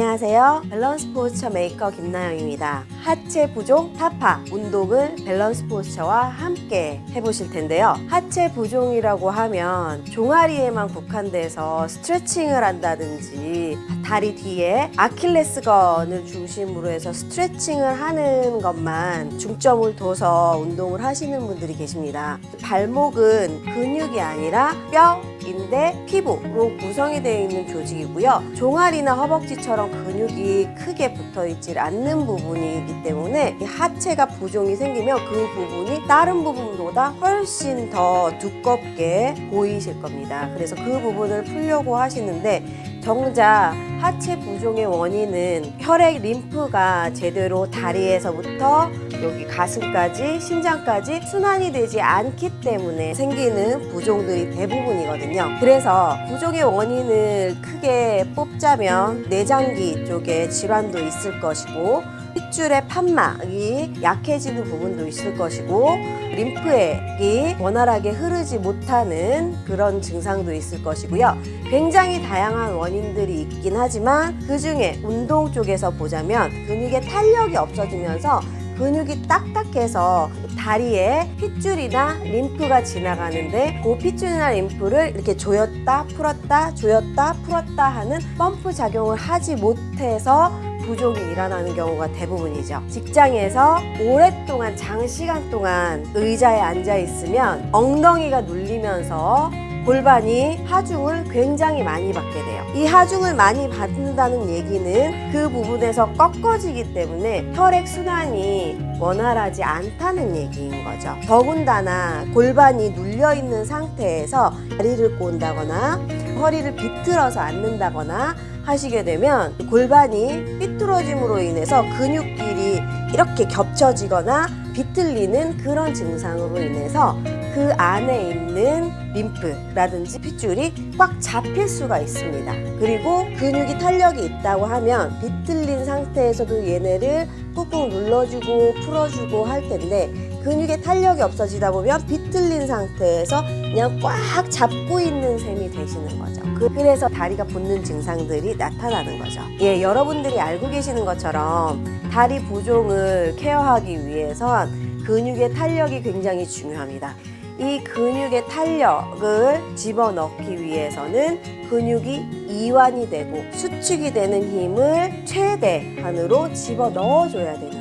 안녕하세요. 밸런스 포스처 메이커 김나영입니다. 하체 부종 타파 운동을 밸런스 포스처와 함께 해보실 텐데요. 하체 부종이라고 하면 종아리에만 국한돼서 스트레칭을 한다든지 다리 뒤에 아킬레스건을 중심으로 해서 스트레칭을 하는 것만 중점을 둬서 운동을 하시는 분들이 계십니다. 발목은 근육이 아니라 뼈, 인대, 피부로 구성이 되어 있는 조직이고요. 종아리나 허벅지처럼 근육이 크게 붙어 있지 않는 부분이기 때문에 이 하체가 부종이 생기면 그 부분이 다른 부분보다 훨씬 더 두껍게 보이실 겁니다. 그래서 그 부분을 풀려고 하시는데 정작 하체 부종의 원인은 혈액 림프가 제대로 다리에서부터 여기 가슴까지 심장까지 순환이 되지 않기 때문에 생기는 부종들이 대부분이거든요. 그래서 부종의 원인을 크게 뽑자면 내장기 쪽에 질환도 있을 것이고 핏줄의 판막이 약해지는 부분도 있을 것이고 림프액이 원활하게 흐르지 못하는 그런 증상도 있을 것이고요. 굉장히 다양한 원인들이 있긴 하지만 그 중에 운동 쪽에서 보자면 근육의 탄력이 없어지면서 근육이 딱딱해서 다리에 핏줄이나 림프가 지나가는데 그 핏줄이나 림프를 이렇게 조였다 풀었다 조였다 풀었다 하는 펌프 작용을 하지 못해서 부종이 일어나는 경우가 대부분이죠. 직장에서 오랫동안 장시간 동안 의자에 앉아 있으면 엉덩이가 눌리면서 골반이 하중을 굉장히 많이 받게 돼요. 이 하중을 많이 받는다는 얘기는 그 부분에서 꺾어지기 때문에 혈액 순환이 원활하지 않다는 얘기인 거죠. 더군다나 골반이 눌려 있는 상태에서 다리를 꼰다거나 허리를 비틀어서 앉는다거나 하시게 되면 골반이 삐뚤어짐으로 인해서 근육끼리 이렇게 겹쳐지거나 비틀리는 그런 증상으로 인해서 그 안에 있는 림프라든지 핏줄이 꽉 잡힐 수가 있습니다. 그리고 근육이 탄력이 있다고 하면 비틀린 상태에서도 얘네를 꾹꾹 눌러주고 풀어주고 할 텐데 근육의 탄력이 없어지다 보면 비틀린 상태에서 그냥 꽉 잡고 있는 셈이 되시는 거죠. 그- 그래서 다리가 붓는 증상들이 나타나는 거죠. 예, 여러분들이 알고 계시는 것처럼 다리 부종을 케어하기 위해선 근육의 탄력이 굉장히 중요합니다. 이 근육의 탄력을 집어넣기 위해서는 근육이 이완이 되고 수축이 되는 힘을 최대한으로 집어넣어줘야 것이죠.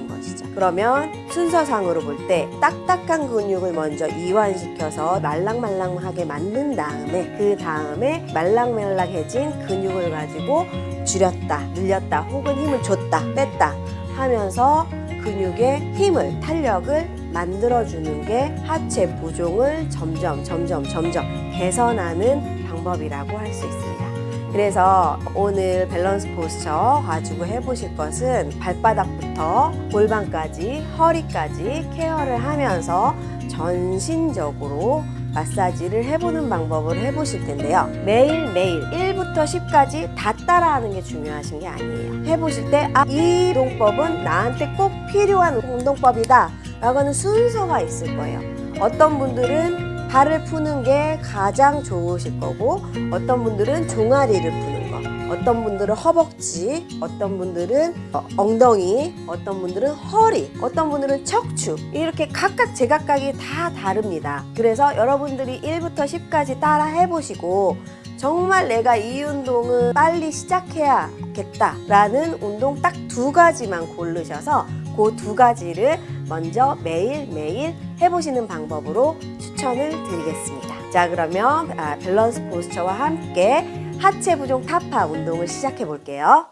그러면 순서상으로 볼 때 딱딱한 근육을 먼저 이완시켜서 말랑말랑하게 만든 다음에 그 다음에 말랑말랑해진 근육을 가지고 줄였다, 늘렸다, 혹은 힘을 줬다, 뺐다 하면서 근육의 힘을, 탄력을 만들어주는 게 하체 부종을 점점, 점점, 점점 개선하는 방법이라고 할 수 있습니다. 그래서 오늘 밸런스 포스처 가지고 해보실 것은 발바닥부터 골반까지, 허리까지 케어를 하면서 전신적으로 마사지를 해보는 방법을 해보실 텐데요. 매일매일 1부터 10까지 다 따라하는 게 중요하신 게 아니에요. 해보실 때, 아, 이 운동법은 나한테 꼭 필요한 운동법이다. 라고 하는 순서가 있을 거예요. 어떤 분들은 발을 푸는 게 가장 좋으실 거고, 어떤 분들은 종아리를 푸는 거, 어떤 분들은 허벅지, 어떤 분들은 어, 엉덩이, 어떤 분들은 허리, 어떤 분들은 척추 이렇게 각각 제각각이 다 다릅니다. 그래서 여러분들이 1부터 10까지 따라 해보시고 정말 내가 이 운동을 빨리 시작해야겠다 라는 운동 딱 두 가지만 고르셔서 그 두 가지를 먼저 매일매일 해보시는 방법으로 추천을 드리겠습니다. 자 그러면 아, 밸런스 포스처와 함께 하체 부종 타파 운동을 시작해 볼게요.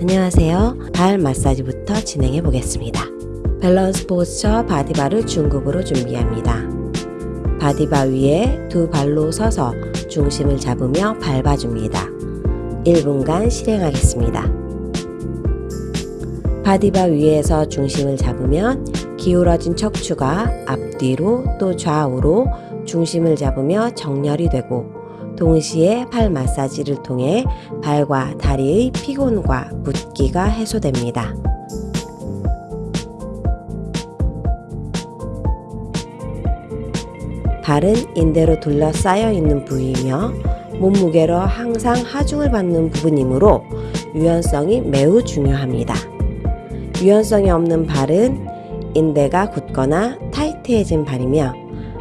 안녕하세요. 발 마사지부터 진행해 보겠습니다. 밸런스 포스처 바디바를 중급으로 준비합니다. 바디바 위에 두 발로 서서 중심을 잡으며 밟아줍니다. 1분간 실행하겠습니다. 바디바 위에서 중심을 잡으면 기울어진 척추가 앞뒤로 또 좌우로 중심을 잡으며 정렬이 되고 동시에 팔 마사지를 통해 발과 다리의 피곤과 붓기가 해소됩니다. 발은 인대로 둘러싸여 있는 부위이며 몸무게로 항상 하중을 받는 부분이므로 유연성이 매우 중요합니다. 유연성이 없는 발은 인대가 굳거나 타이트해진 발이며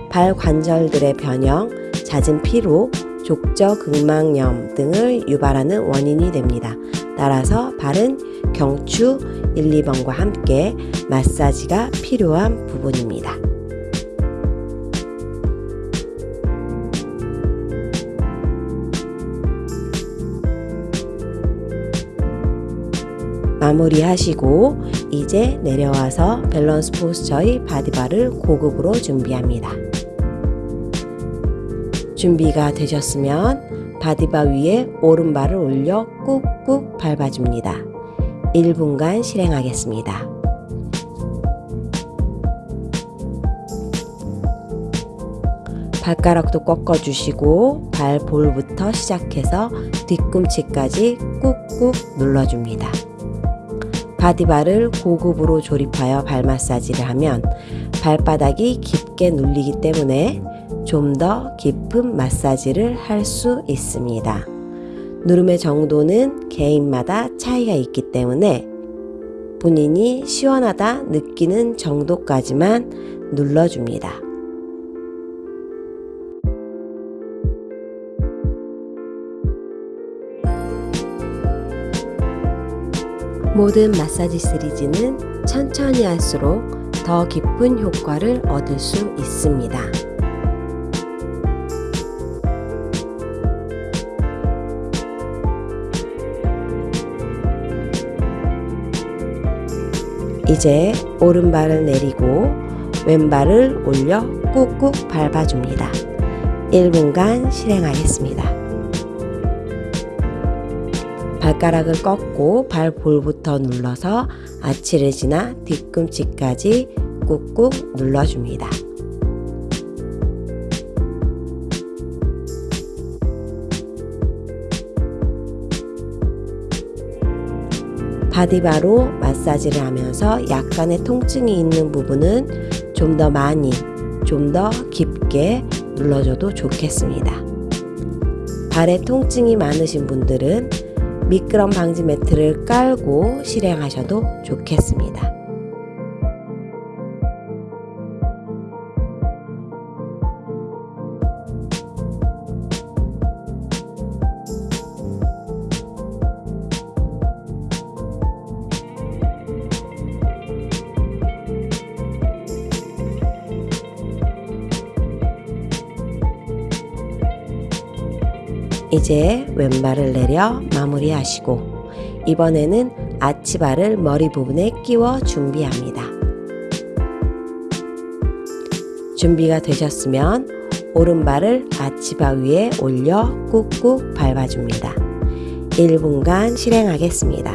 발 관절들의 변형, 잦은 피로, 족저 근막염 등을 유발하는 원인이 됩니다. 따라서 발은 경추 1, 2번과 함께 마사지가 필요한 부분입니다. 마무리하시고 이제 내려와서 밸런스 포스처의 바디바를 고급으로 준비합니다. 준비가 되셨으면 바디바 위에 오른발을 올려 꾹꾹 밟아줍니다. 1분간 실행하겠습니다. 발가락도 꺾어주시고 발볼부터 시작해서 뒤꿈치까지 꾹꾹 눌러줍니다. 바디바를 고급으로 조립하여 발 마사지를 하면 발바닥이 깊게 눌리기 때문에 좀 더 깊은 마사지를 할 수 있습니다. 누름의 정도는 개인마다 차이가 있기 때문에 본인이 시원하다 느끼는 정도까지만 눌러줍니다. 모든 마사지 시리즈는 천천히 할수록 더 깊은 효과를 얻을 수 있습니다. 이제 오른발을 내리고 왼발을 올려 꾹꾹 밟아줍니다. 1분간 실행하겠습니다. 발가락을 꺾고 발 볼부터 눌러서 아치를 지나 뒤꿈치까지 꾹꾹 눌러줍니다. 바디바로 마사지를 하면서 약간의 통증이 있는 부분은 좀 더 많이, 좀 더 깊게 눌러줘도 좋겠습니다. 발에 통증이 많으신 분들은 미끄럼 방지 매트를 깔고 실행하셔도 좋겠습니다. 이제 왼발을 내려 마무리하시고 이번에는 아치발을 머리 부분에 끼워 준비합니다. 준비가 되셨으면 오른발을 아치바 위에 올려 꾹꾹 밟아줍니다. 1분간 실행하겠습니다.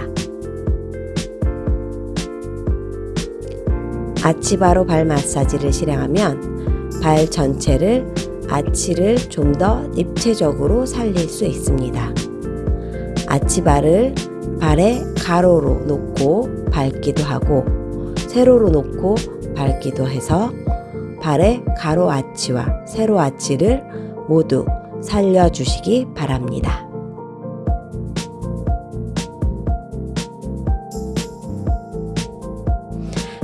아치바로 발 마사지를 실행하면 발 전체를 아치를 좀 더 입체적으로 살릴 수 있습니다. 아치바를 발에 가로로 놓고 밟기도 하고 세로로 놓고 밟기도 해서 발의 가로 아치와 세로 아치를 모두 살려주시기 바랍니다.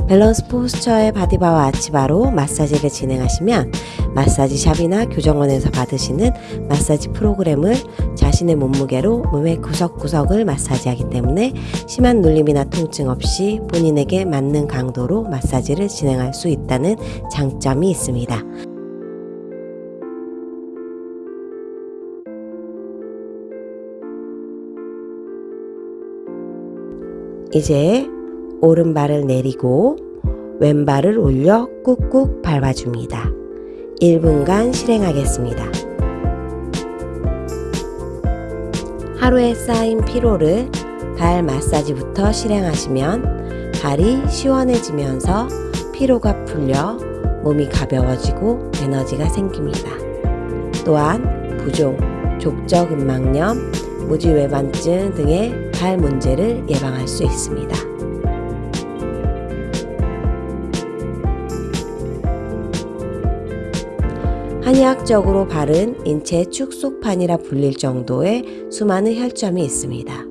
밸런스 포스처의 바디바와 아치바로 마사지를 진행하시면 마사지 샵이나 교정원에서 받으시는 마사지 프로그램을 자신의 몸무게로 몸의 구석구석을 마사지하기 때문에 심한 눌림이나 통증 없이 본인에게 맞는 강도로 마사지를 진행할 수 있다는 장점이 있습니다. 이제 오른발을 내리고 왼발을 올려 꾹꾹 밟아줍니다. 1분간 실행하겠습니다. 하루에 쌓인 피로를 발 마사지부터 실행하시면 발이 시원해지면서 피로가 풀려 몸이 가벼워지고 에너지가 생깁니다. 또한 부종, 족저근막염, 무지외반증 등의 발 문제를 예방할 수 있습니다. 한의학적으로 발은 인체 축소판이라 불릴 정도의 수많은 혈점이 있습니다.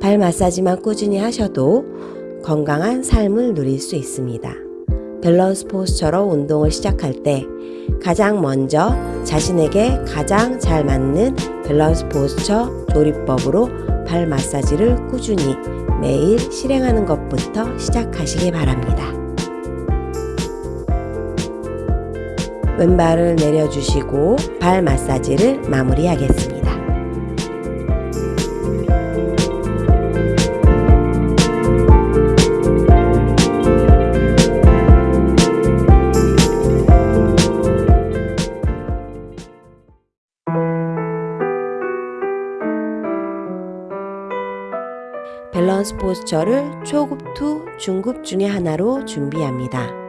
발 마사지만 꾸준히 하셔도 건강한 삶을 누릴 수 있습니다. 밸런스 포스처로 운동을 시작할 때 가장 먼저 자신에게 가장 잘 맞는 밸런스 포스처 조립법으로 발 마사지를 꾸준히 매일 실행하는 것부터 시작하시기 바랍니다. 왼발을 내려주시고 발 마사지를 마무리하겠습니다. 밸런스 포스처를 초급 two 중급 중의 하나로 준비합니다.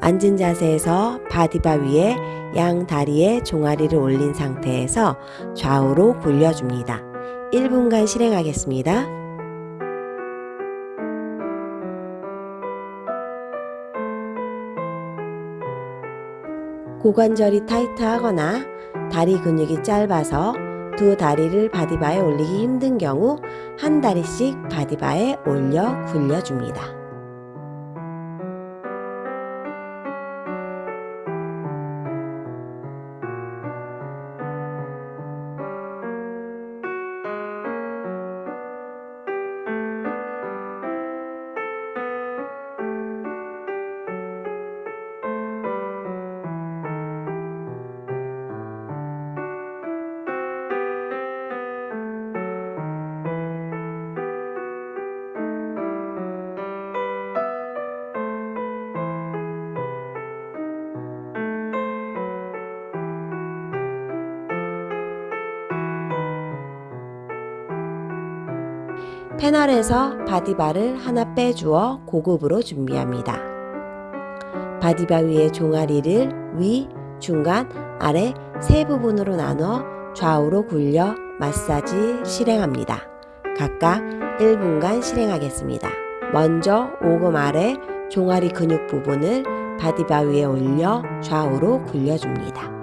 앉은 자세에서 바디바 위에 양 다리에 종아리를 올린 상태에서 좌우로 굴려줍니다. 1분간 실행하겠습니다. 고관절이 타이트하거나 다리 근육이 짧아서 두 다리를 바디바에 올리기 힘든 경우 한 다리씩 바디바에 올려 굴려줍니다. 패널에서 바디바를 하나 빼주어 고급으로 준비합니다. 바디바 위에 종아리를 위, 중간, 아래 세 부분으로 나눠 좌우로 굴려 마사지 실행합니다. 각각 1분간 실행하겠습니다. 먼저 오금 아래 종아리 근육 부분을 바디바 위에 올려 좌우로 굴려줍니다.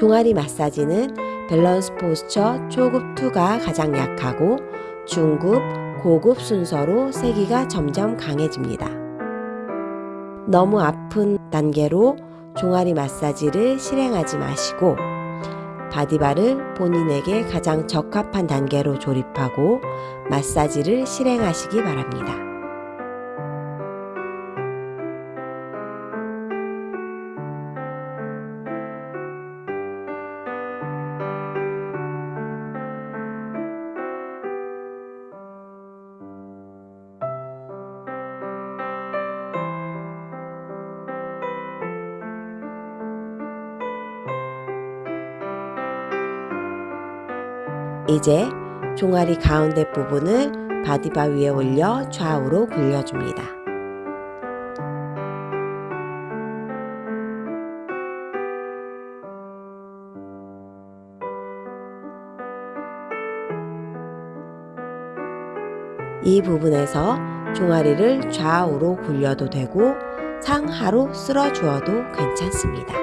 종아리 마사지는 밸런스 포스처 초급 2가 가장 약하고 중급, 고급 순서로 세기가 점점 강해집니다. 너무 아픈 단계로 종아리 마사지를 실행하지 마시고 바디바를 본인에게 가장 적합한 단계로 조립하고 마사지를 실행하시기 바랍니다. 이제 종아리 가운데 부분을 바디바 위에 올려 좌우로 굴려줍니다. 이 부분에서 종아리를 좌우로 굴려도 되고 상하로 쓸어 주어도 괜찮습니다.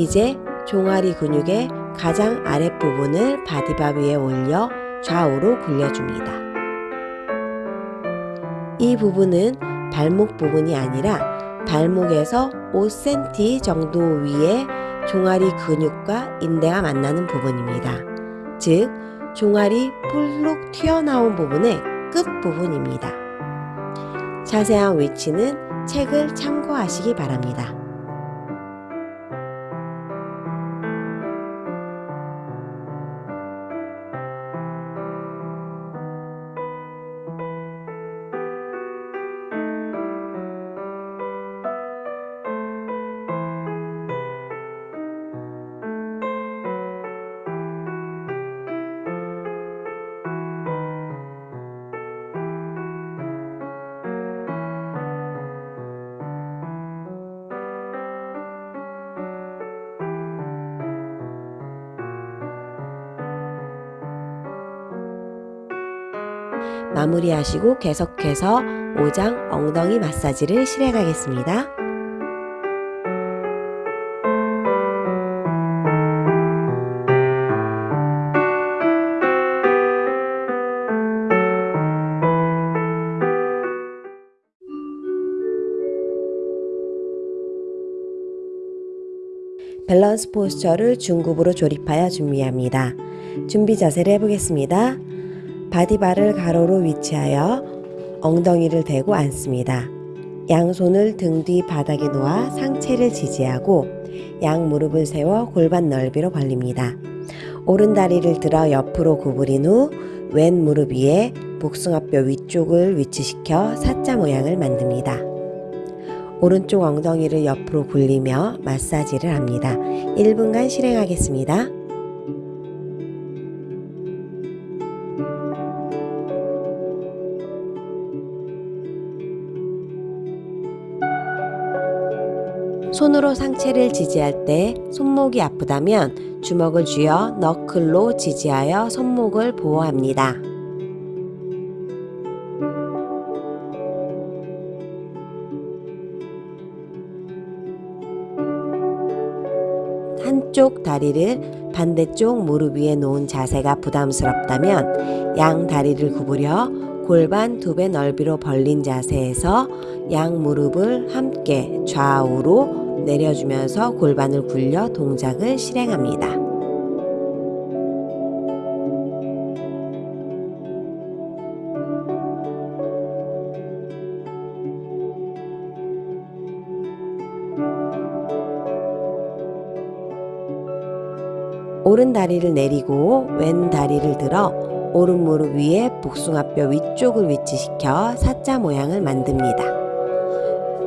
이제 종아리 근육의 가장 아랫부분을 바디바 위에 올려 좌우로 굴려줍니다. 이 부분은 발목 부분이 아니라 발목에서 5cm 정도 위에 종아리 근육과 인대가 만나는 부분입니다. 즉, 종아리 폴록 튀어나온 부분에 끝부분입니다. 자세한 위치는 책을 참고하시기 바랍니다. 마무리하시고 계속해서 5장 엉덩이 마사지를 실행 하겠습니다. 밸런스 포스처를 중급으로 조립하여 준비합니다. 준비 자세를 해보겠습니다. 바디바를 가로로 위치하여 엉덩이를 대고 앉습니다. 양손을 등 뒤 바닥에 놓아 상체를 지지하고 양 무릎을 세워 골반 넓이로 벌립니다. 오른 다리를 들어 옆으로 구부린 후 왼 무릎 위에 복숭아뼈 위쪽을 위치시켜 4자 모양을 만듭니다. 오른쪽 엉덩이를 옆으로 굴리며 마사지를 합니다. 1분간 실행하겠습니다. 손으로 상체를 지지할 때 손목이 아프다면 주먹을 쥐어 너클로 지지하여 손목을 보호합니다. 한쪽 다리를 반대쪽 무릎 위에 놓은 자세가 부담스럽다면 양 다리를 구부려 골반 두 배 넓이로 벌린 자세에서 양 무릎을 함께 좌우로 내려주면서 골반을 굴려 동작을 실행합니다. 오른 다리를 내리고 왼 다리를 들어 오른 무릎 위에 복숭아뼈 위쪽을 위치시켜 사자 모양을 만듭니다.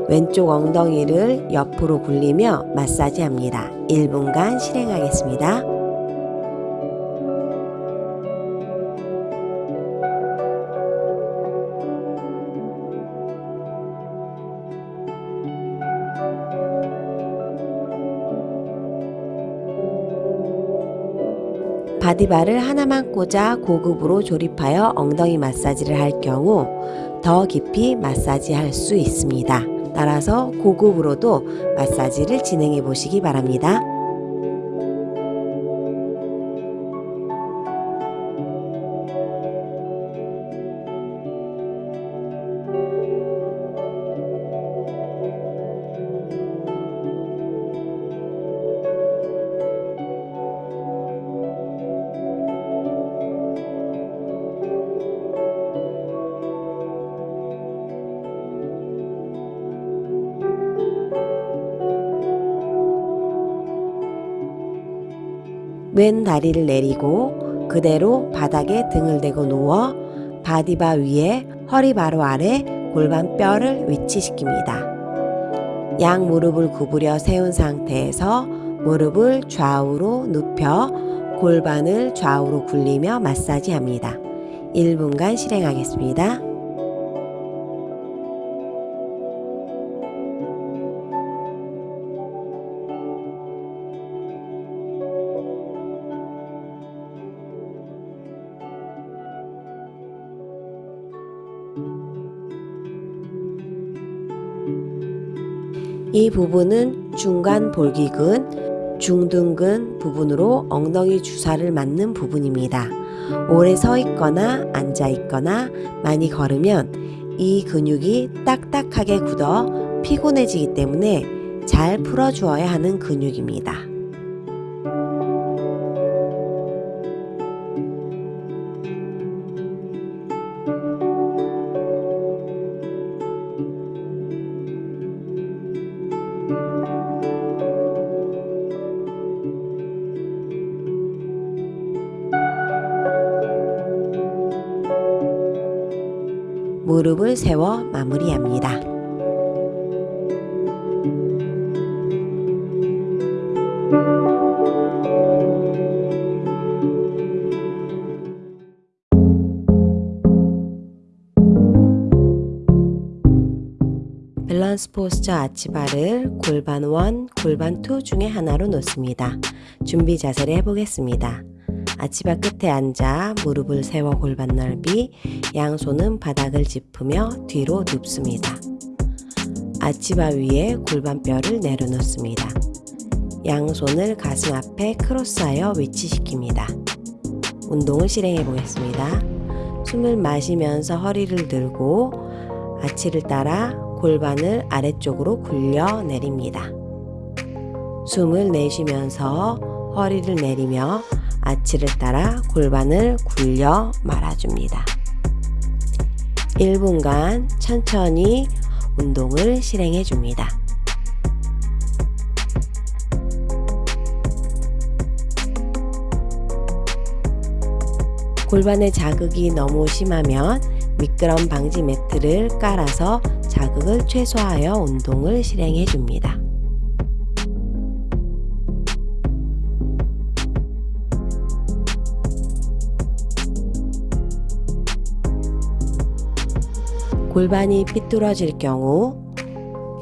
왼쪽 엉덩이를 옆으로 굴리며 마사지합니다. 1분간 실행하겠습니다. 바디바를 하나만 꽂아 고급으로 조립하여 엉덩이 마사지를 할 경우 더 깊이 마사지할 수 있습니다. 따라서 고급으로도 마사지를 진행해 보시기 바랍니다. 왼 다리를 내리고 그대로 바닥에 등을 대고 누워 바디바 위에 허리 바로 아래 골반 뼈를 위치시킵니다. 양 무릎을 구부려 세운 상태에서 무릎을 좌우로 눕혀 골반을 좌우로 굴리며 마사지합니다. 1분간 실행하겠습니다. 이 부분은 중간 볼기근, 중둔근 부분으로 엉덩이 주사를 맞는 부분입니다. 오래 서 있거나 앉아 있거나 많이 걸으면 이 근육이 딱딱하게 굳어 피곤해지기 때문에 잘 풀어주어야 하는 근육입니다. 세워 마무리합니다. 밸런스 포스처 아치바를 골반 1, 골반 2 중에 하나로 놓습니다. 준비 자세를 해보겠습니다. 아치바 끝에 앉아 무릎을 세워 골반 넓이, 양손은 바닥을 짚으며 뒤로 눕습니다. 아치바 위에 골반뼈를 내려놓습니다. 양손을 가슴 앞에 크로스하여 위치시킵니다. 운동을 실행해 보겠습니다. 숨을 마시면서 허리를 들고 아치를 따라 골반을 아래쪽으로 굴려 내립니다. 숨을 내쉬면서 허리를 내리며 아치를 따라 골반을 굴려 말아줍니다. 1분간 천천히 운동을 실행해 줍니다. 골반에 자극이 너무 심하면 미끄럼 방지 매트를 깔아서 자극을 최소화하여 운동을 실행해 줍니다. 골반이 삐뚤어질 경우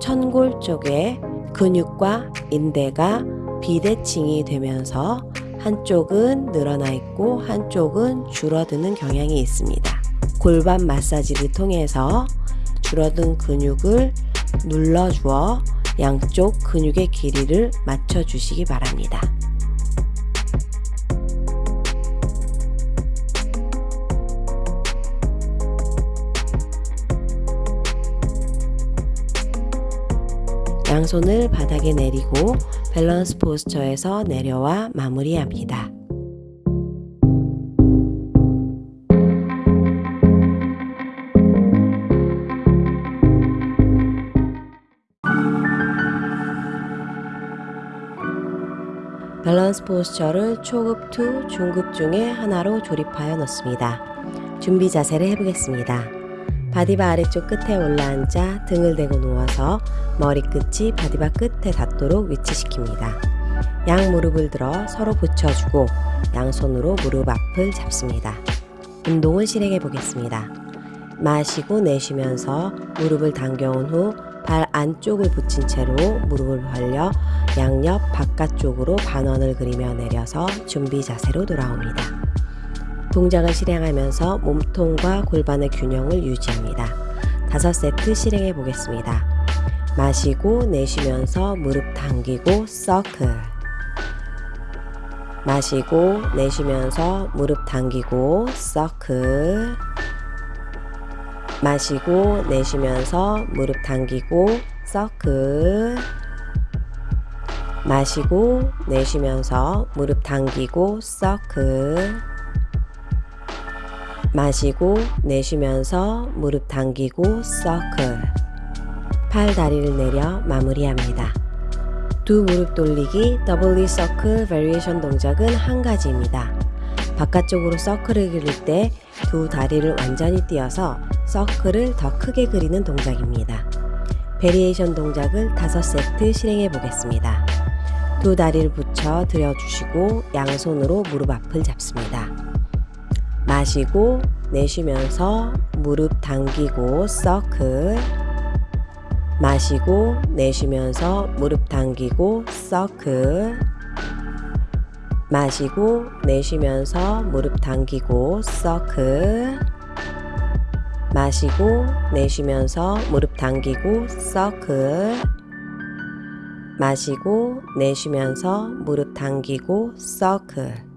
천골 쪽에 근육과 인대가 비대칭이 되면서 한쪽은 늘어나 있고 한쪽은 줄어드는 경향이 있습니다. 골반 마사지를 통해서 줄어든 근육을 눌러주어 양쪽 근육의 길이를 맞춰주시기 바랍니다. 양손을 바닥에 내리고 밸런스 포스처에서 내려와 마무리합니다. 밸런스 포스처를 초급 2, 중급 중에 하나로 조립하여 놓습니다. 준비 자세를 해보겠습니다. 바디바 아래쪽 끝에 올라앉아 등을 대고 누워서 머리끝이 바디바 끝에 닿도록 위치시킵니다. 양 무릎을 들어 서로 붙여주고 양손으로 무릎 앞을 잡습니다. 운동을 실행해 보겠습니다. 마시고 내쉬면서 무릎을 당겨온 후 발 안쪽을 붙인 채로 무릎을 벌려 양옆 바깥쪽으로 반원을 그리며 내려서 준비 자세로 돌아옵니다. 동작을 실행하면서 몸통과 골반의 균형을 유지합니다. 다섯 세트 실행해 보겠습니다. 마시고 내쉬면서 무릎 당기고 서클 마시고 내쉬면서 무릎 당기고 서클 마시고 내쉬면서 무릎 당기고 서클 마시고 내쉬면서 무릎 당기고 서클 마시고 내쉬면서 무릎 당기고 서클 팔 다리를 내려 마무리합니다. 두 무릎 돌리기 더블리 서클 베리에이션 동작은 한 가지입니다. 바깥쪽으로 서클을 그릴 때 두 다리를 완전히 띄어서 서클을 더 크게 그리는 동작입니다. 베리에이션 동작을 5세트 실행해 보겠습니다. 두 다리를 붙여 들여주시고 양손으로 무릎 앞을 잡습니다. 마시고 내쉬면서 무릎 당기고 서클. 마시고 내쉬면서 무릎 당기고 서클. 마시고 내쉬면서 무릎 당기고 서클. 마시고 내쉬면서 무릎 당기고 서클. 마시고 내쉬면서 무릎 당기고 서클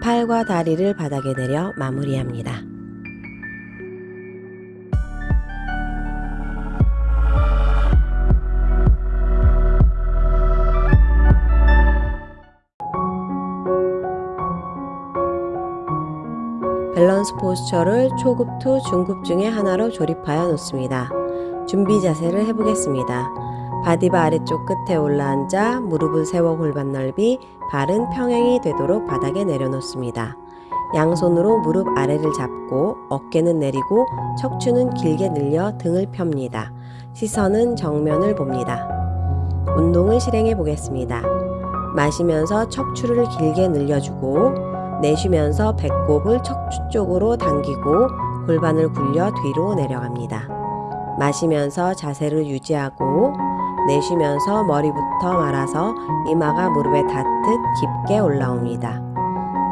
팔과 다리를 바닥에 내려 마무리합니다. 밸런스 포스처를 초급 2, 중급 중에 하나로 조립하여 놓습니다. 준비 자세를 해보겠습니다. 바디바 아래쪽 끝에 올라앉아 무릎을 세워 골반 넓이 발은 평행이 되도록 바닥에 내려놓습니다. 양손으로 무릎 아래를 잡고 어깨는 내리고 척추는 길게 늘려 등을 펴니다. 시선은 정면을 봅니다. 운동을 실행해 보겠습니다. 마시면서 척추를 길게 늘려주고 내쉬면서 배꼽을 척추 쪽으로 당기고 골반을 굴려 뒤로 내려갑니다. 마시면서 자세를 유지하고 내쉬면서 머리부터 말아서 이마가 무릎에 닿듯 깊게 올라옵니다.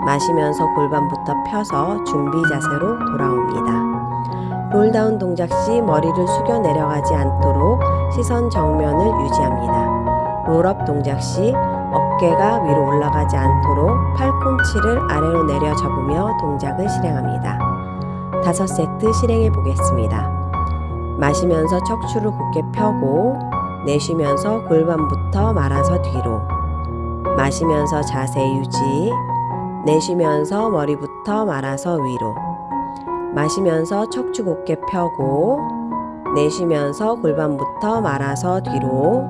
마시면서 골반부터 펴서 준비 자세로 돌아옵니다. 롤다운 동작 시 머리를 숙여 내려가지 않도록 시선 정면을 유지합니다. 롤업 동작 시 어깨가 위로 올라가지 않도록 팔꿈치를 아래로 내려 접으며 동작을 실행합니다. 다섯 세트 실행해 보겠습니다. 마시면서 척추를 곧게 펴고 내쉬면서 골반부터 말아서 뒤로. 마시면서 자세 유지. 내쉬면서 머리부터 말아서 위로. 마시면서 척추 곧게 펴고 내쉬면서 골반부터 말아서 뒤로.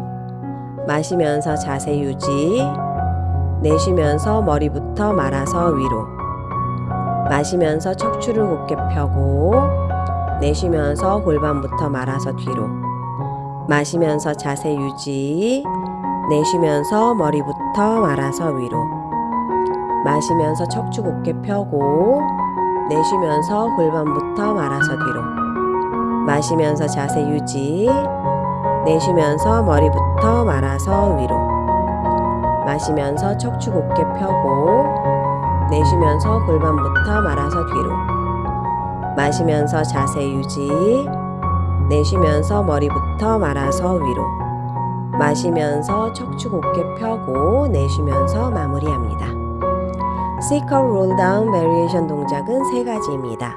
마시면서 자세 유지. 내쉬면서 머리부터 말아서 위로. 마시면서 척추를 곧게 펴고 내쉬면서 골반부터 말아서 뒤로 마시면서 자세 유지 내쉬면서 머리부터 말아서 위로 마시면서 척추 곧게 펴고 내쉬면서 골반부터 말아서 뒤로 마시면서 자세 유지 내쉬면서 머리부터 말아서 위로 마시면서 척추 곧게 펴고 내쉬면서 골반부터 말아서 뒤로 마시면서 자세 유지 내쉬면서 머리부터 말아서 위로 마시면서 척추 곧게 펴고 내쉬면서 마무리합니다. 시컬 롤다운 베리에이션 동작은 세 가지입니다.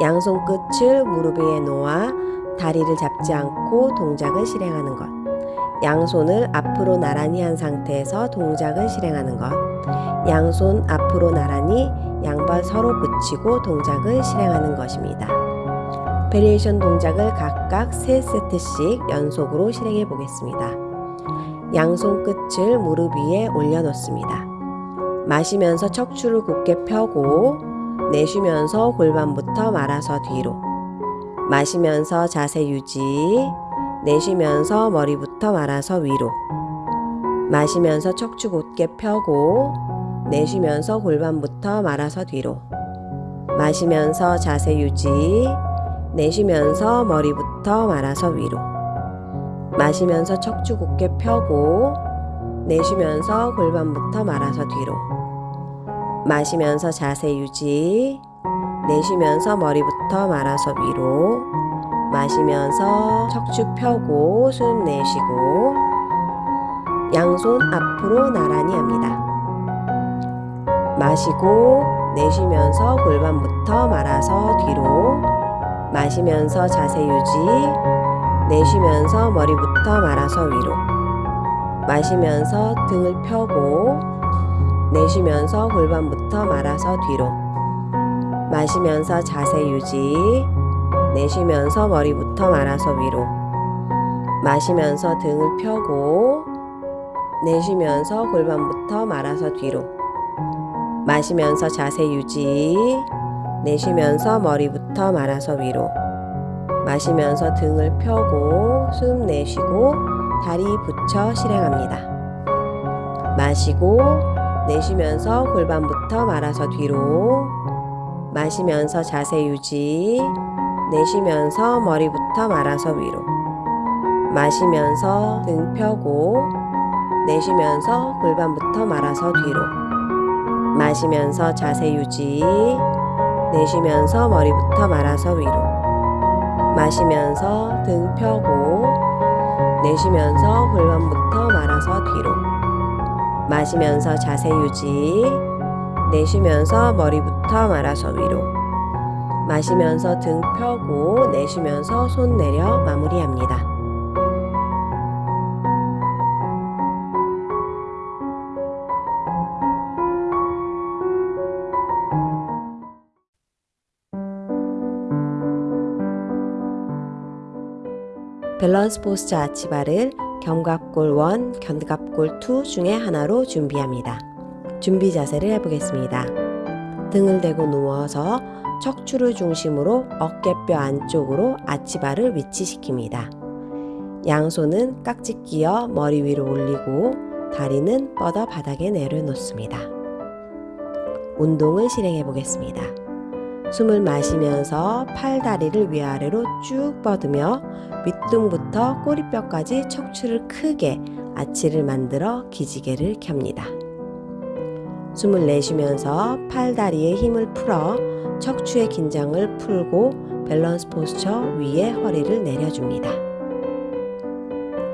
양손 끝을 무릎 위에 놓아 다리를 잡지 않고 동작을 실행하는 것. 양손을 앞으로 나란히 한 상태에서 동작을 실행하는 것. 양손 앞으로 나란히 양발 서로 붙이고 동작을 실행하는 것입니다. 베리에이션 동작을 각 각 3세트씩 연속으로 실행해 보겠습니다. 양손 끝을 무릎 위에 올려놓습니다. 마시면서 척추를 곧게 펴고 내쉬면서 골반부터 말아서 뒤로 마시면서 자세 유지 내쉬면서 머리부터 말아서 위로 마시면서 척추 곧게 펴고 내쉬면서 골반부터 말아서 뒤로 마시면서 자세 유지 내쉬면서 머리부터 말아서 위로. 마시면서 척추 곧게 펴고 내쉬면서 골반부터 말아서 뒤로. 마시면서 자세 유지. 내쉬면서 머리부터 말아서 위로. 마시면서 척추 펴고 숨 내쉬고 양손 앞으로 나란히 합니다. 마시고 내쉬면서 골반부터 말아서 뒤로 마시면서 자세 유지 내쉬면서 머리부터 말아서 위로 마시면서 등을 펴고 내쉬면서 골반부터 말아서 뒤로 마시면서 자세 유지 내쉬면서 머리부터 말아서 위로 마시면서 등을 펴고 내쉬면서 골반부터 말아서 뒤로 마시면서 자세 유지 내쉬면서 머리부터 말아서 위로. 마시면서 등을 펴고 숨 내쉬고 다리 붙여 실행합니다. 마시고 내쉬면서 골반부터 말아서 뒤로. 마시면서 자세 유지. 내쉬면서 머리부터 말아서 위로. 마시면서 등 펴고 내쉬면서 골반부터 말아서 뒤로. 마시면서 자세 유지 내쉬면서 머리부터 말아서 위로. 마시면서 등 펴고 내쉬면서 골반부터 말아서 뒤로. 마시면서 자세 유지. 내쉬면서 머리부터 말아서 위로. 마시면서 등 펴고 내쉬면서 손 내려 마무리합니다. 밸런스 포스처 아치바를 견갑골 1, 견갑골 2 중에 하나로 준비합니다. 준비 자세를 해보겠습니다. 등을 대고 누워서 척추를 중심으로 어깨뼈 안쪽으로 아치바를 위치시킵니다. 양손은 깍지 끼어 머리 위로 올리고 다리는 뻗어 바닥에 내려놓습니다. 운동을 실행해 보겠습니다. 숨을 마시면서 팔 다리를 위아래로 쭉 뻗으며 밑둥부터 꼬리뼈까지 척추를 크게 아치를 만들어 기지개를 켭니다. 숨을 내쉬면서 팔 다리에 힘을 풀어 척추의 긴장을 풀고 밸런스 포스처 위에 허리를 내려줍니다.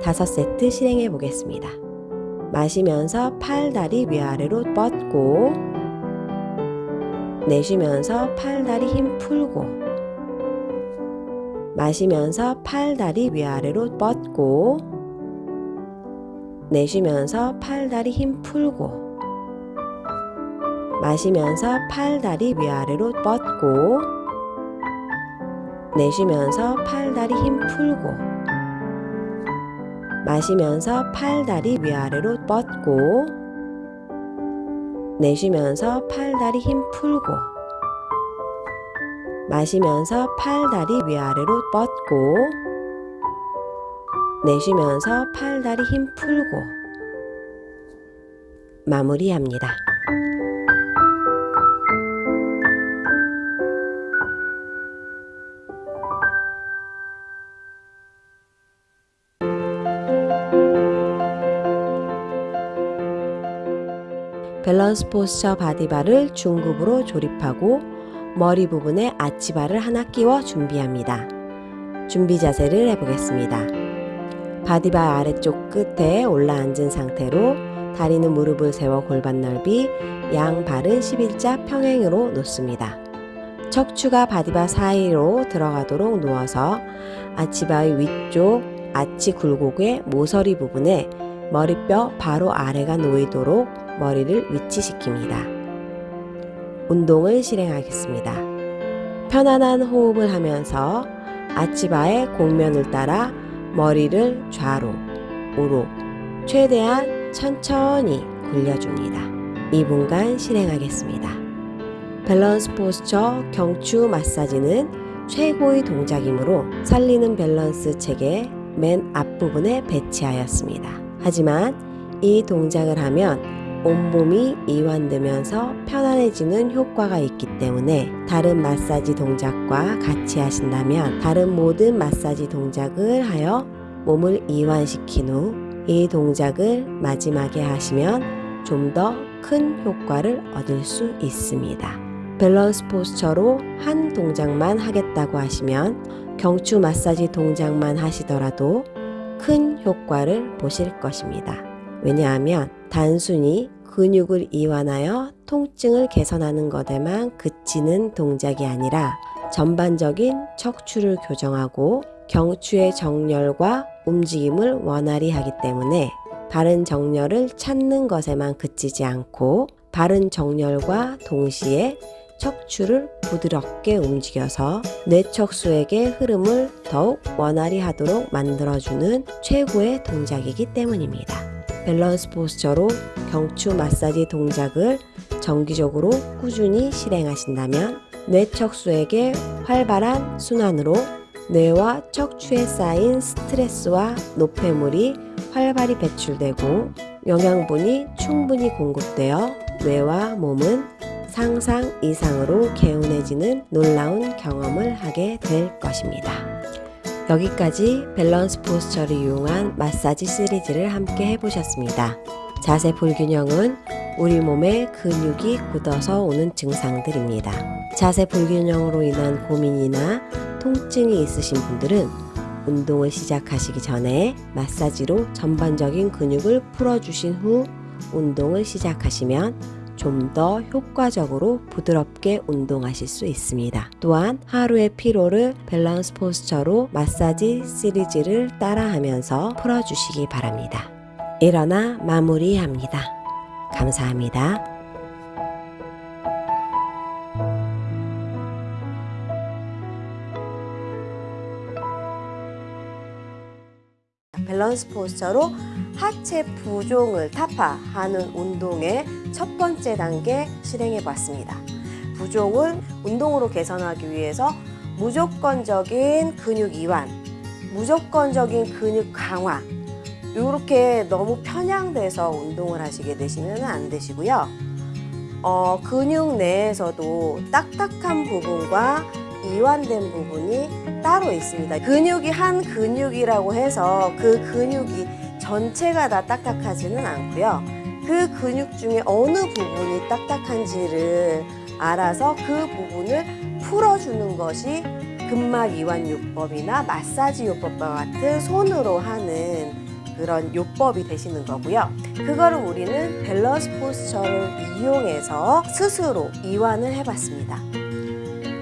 다섯 세트 실행해 보겠습니다. 마시면서 팔 다리 위아래로 뻗고 내쉬면서 팔 다리 힘 풀고 마시면서 팔 다리 위아래로 뻗고 내쉬면서 팔 다리 힘 풀고 마시면서 팔 다리 위아래로 뻗고 내쉬면서 팔 다리 힘 풀고 마시면서 팔 다리 위아래로 뻗고 내쉬면서 팔다리 힘 풀고 마시면서 팔다리 위아래로 뻗고 내쉬면서 팔다리 힘 풀고 마무리합니다. 밸런스 포스처 바디바를 중급으로 조립하고 머리 부분에 아치바를 하나 끼워 준비합니다. 준비 자세를 해보겠습니다. 바디바 아래쪽 끝에 올라앉은 상태로 다리는 무릎을 세워 골반 넓이, 양 발은 11자 평행으로 놓습니다. 척추가 바디바 사이로 들어가도록 누워서 아치바의 위쪽 아치 굴곡의 모서리 부분에 머리뼈 바로 아래가 놓이도록 머리를 위치시킵니다. 운동을 실행하겠습니다. 편안한 호흡을 하면서 아치바의 곡면을 따라 머리를 좌로, 우로 최대한 천천히 굴려줍니다. 2분간 실행하겠습니다. 밸런스 포스처 경추 마사지는 최고의 동작이므로 살리는 밸런스 체계 맨 앞부분에 배치하였습니다. 하지만 이 동작을 하면 온몸이 이완되면서 편안해지는 효과가 있기 때문에 다른 마사지 동작과 같이 하신다면 다른 모든 마사지 동작을 하여 몸을 이완시킨 후 이 동작을 마지막에 하시면 좀 더 큰 효과를 얻을 수 있습니다. 밸런스 포스처로 한 동작만 하겠다고 하시면 경추 마사지 동작만 하시더라도 큰 효과를 보실 것입니다. 왜냐하면 단순히 근육을 이완하여 통증을 개선하는 것에만 그치는 동작이 아니라 전반적인 척추를 교정하고 경추의 정렬과 움직임을 원활히 하기 때문에 바른 정렬을 찾는 것에만 그치지 않고 바른 정렬과 동시에 척추를 부드럽게 움직여서 뇌척수에게 흐름을 더욱 원활히 하도록 만들어주는 최고의 동작이기 때문입니다. 밸런스 포스처로 경추 마사지 동작을 정기적으로 꾸준히 실행하신다면 뇌척수에게 활발한 순환으로 뇌와 척추에 쌓인 스트레스와 노폐물이 활발히 배출되고 영양분이 충분히 공급되어 뇌와 몸은 상상 이상으로 개운해지는 놀라운 경험을 하게 될 것입니다. 여기까지 밸런스 포스처를 이용한 마사지 시리즈를 함께 해보셨습니다. 자세 불균형은 우리 몸의 근육이 굳어서 오는 증상들입니다. 자세 불균형으로 인한 고민이나 통증이 있으신 분들은 운동을 시작하시기 전에 마사지로 전반적인 근육을 풀어주신 후 운동을 시작하시면 좀 더 효과적으로 부드럽게 운동하실 수 있습니다. 또한 하루의 피로를 밸런스 포스처로 마사지 시리즈를 따라하면서 풀어주시기 바랍니다. 일어나 마무리합니다. 감사합니다. 밸런스 포스처로 하체 부종을 타파하는 운동의 첫 번째 단계 실행해 봤습니다. 부종을 운동으로 개선하기 위해서 무조건적인 근육 이완, 무조건적인 근육 강화, 이렇게 너무 편향돼서 운동을 하시게 되시면 안 되시고요. 어, 근육 내에서도 딱딱한 부분과 이완된 부분이 따로 있습니다. 근육이 한 근육이라고 해서 그 근육이 전체가 다 딱딱하지는 않고요. 그 근육 중에 어느 부분이 딱딱한지를 알아서 그 부분을 풀어주는 것이 근막 이완 요법이나 마사지 요법과 같은 손으로 하는 그런 요법이 되시는 거고요. 그거를 우리는 밸런스 포스처를 이용해서 스스로 이완을 해봤습니다.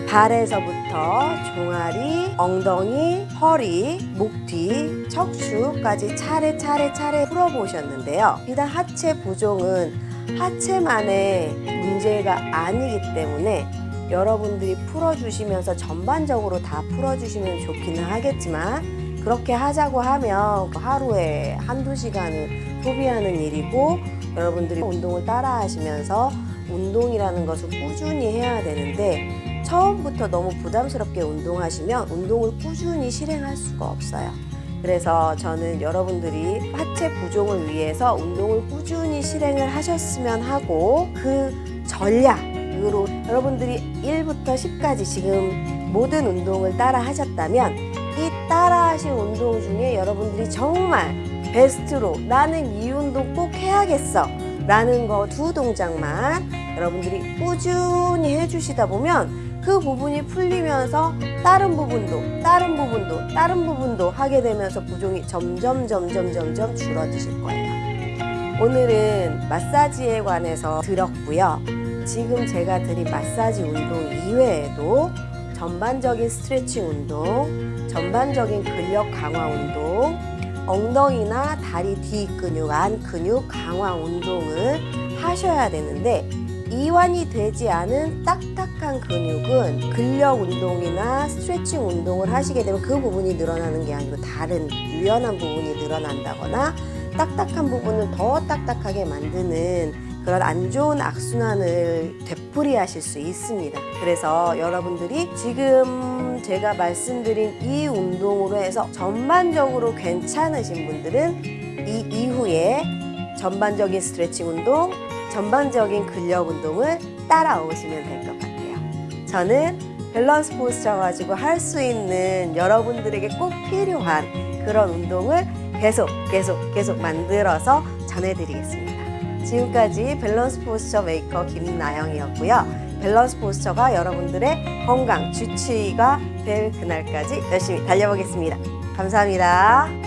발에서부터 종아리, 엉덩이, 허리, 목 뒤, 척추까지 차례차례 차례 풀어보셨는데요. 비단 하체 부종은 하체만의 문제가 아니기 때문에 여러분들이 풀어주시면서 전반적으로 다 풀어주시면 좋기는 하겠지만 그렇게 하자고 하면 하루에 한두 시간을 소비하는 일이고 여러분들이 운동을 따라 하시면서 운동이라는 것을 꾸준히 해야 되는데 처음부터 너무 부담스럽게 운동하시면 운동을 꾸준히 실행할 수가 없어요. 그래서 저는 여러분들이 하체 부종을 위해서 운동을 꾸준히 실행을 하셨으면 하고 그 전략으로 여러분들이 1부터 10까지 지금 모든 운동을 따라 하셨다면 이 따라 하신 운동 중에 여러분들이 정말 베스트로 나는 이 운동 꼭 해야겠어 라는 거 두 동작만 여러분들이 꾸준히 해주시다 보면 그 부분이 풀리면서 다른 부분도 다른 부분도 다른 부분도 하게 되면서 부종이 점점 점점 점점 줄어드실 거예요. 오늘은 마사지에 관해서 들었고요. 지금 제가 드린 마사지 운동 이외에도 전반적인 스트레칭 운동, 전반적인 근력 강화 운동, 엉덩이나 다리 뒤 근육, 안 근육 강화 운동을 하셔야 되는데 이완이 되지 않은 딱딱한 근육은 근력 운동이나 스트레칭 운동을 하시게 되면 그 부분이 늘어나는 게 아니고 다른 유연한 부분이 늘어난다거나 딱딱한 부분을 더 딱딱하게 만드는 그런 안 좋은 악순환을 되풀이하실 수 있습니다. 그래서 여러분들이 지금 제가 말씀드린 이 운동으로 해서 전반적으로 괜찮으신 분들은 이 이후에 전반적인 스트레칭 운동, 전반적인 근력 운동을 따라오시면 될 것 같아요. 저는 밸런스 포스처 가지고 할 수 있는 여러분들에게 꼭 필요한 그런 운동을 계속 계속 계속 만들어서 전해드리겠습니다. 지금까지 밸런스 포스처 메이커 김나영이었고요. 밸런스 포스처가 여러분들의 건강 주치의가 될 그날까지 열심히 달려보겠습니다. 감사합니다.